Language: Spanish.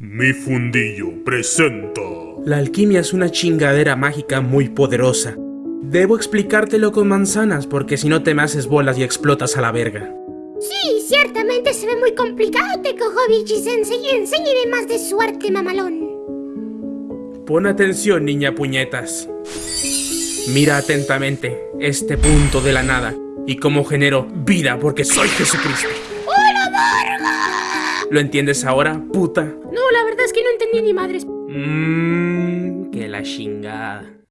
Mi fundillo presenta. La alquimia es una chingadera mágica muy poderosa. Debo explicártelo con manzanas porque si no te me haces bolas y explotas a la verga. Sí, ciertamente se ve muy complicado, Tekohobichi Sensei. Enséñeme más de suerte, mamalón. Pon atención, niña puñetas. Mira atentamente este punto de la nada y cómo genero vida porque soy Jesucristo. ¡Hola, verga! ¿Lo entiendes ahora, puta? No, la verdad es que no entendí ni madres. Mmm, que la chingada.